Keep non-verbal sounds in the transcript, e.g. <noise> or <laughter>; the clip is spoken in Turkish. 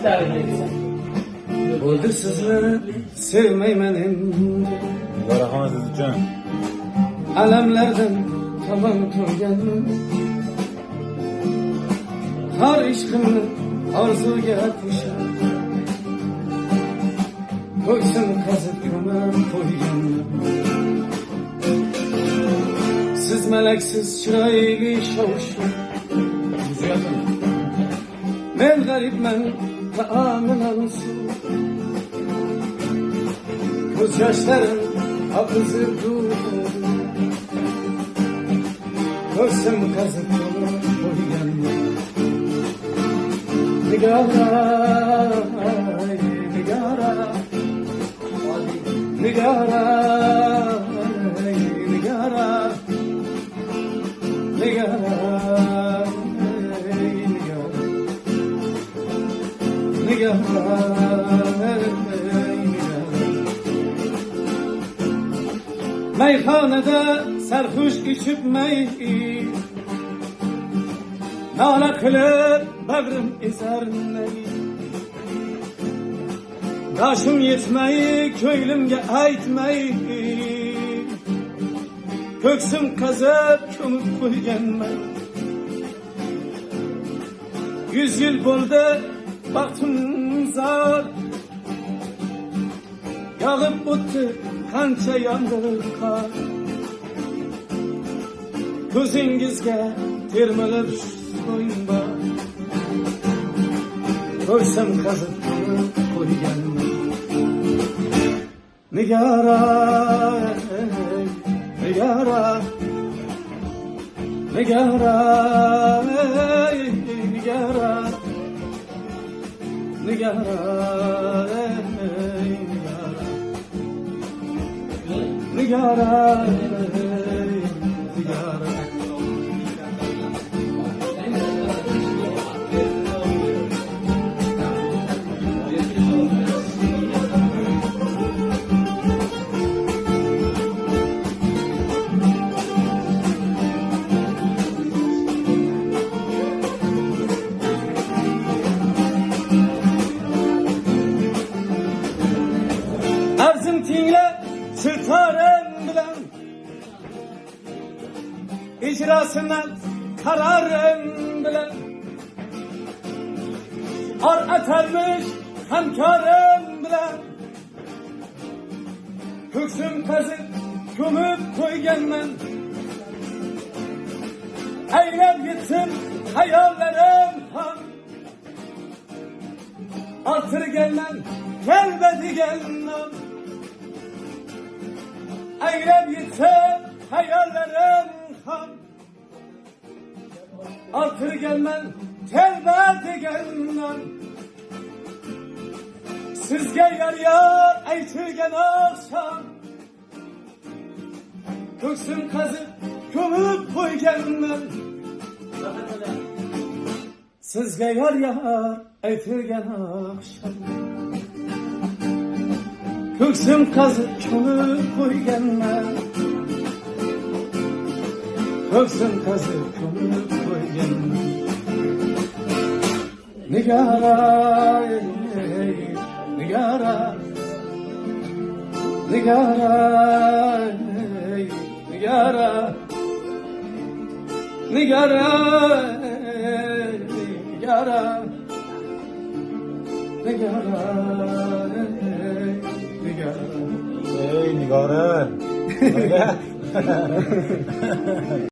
açık davet etsin. Öldür sizi sevmey benim Allah rahmet edeceğim Alemlerden taban turgan Har işkimni arzuga qo'shib Ko'ksin qazib ko'mib qo'ygan Siz malaksiz chiroyli shovush Men amin olsun. Göz yaşların hafızı durur. Görsem kazık dolu boyu yanmıyor Nigara, nigara. Nigara, nigara. Nigara. Meyhanede serhoş içip mey Nala kılır bevrim izerneyi Yaşım yetmeyi köylümge eytmeyi Köksüm kazıp kömüp koygenmeyi. Yüz yıl buldu baktım zar Yağıp bitti kança yandırır kar. Gözüngizge termilip soyunba Görsem kazıp koygan Nigara, nigara, nigara, nigara yaram ey yaram Yaram ey yaram edilen icrasına kararın bilen ar etermiş hemkarın bilen hüksüm kazıp gömüp koygen men eylem gitsin hayallerim han artır gelen gelmedi gelmedi Hayre gitsem hayallerim ham Artır gelmem tevbe gelmem Sizge yer yar eytirgen akşam. Göksüm kazıp gömüp koy gelmem Sizge yer yar eytirgen akşam. Göksüm kazıp çalı koy gelme Göksüm kazıp çalı koy gelme Nigara Nigara Nigara Nigara Nigara Nigara Nigara. yeah. <laughs> <laughs> <laughs>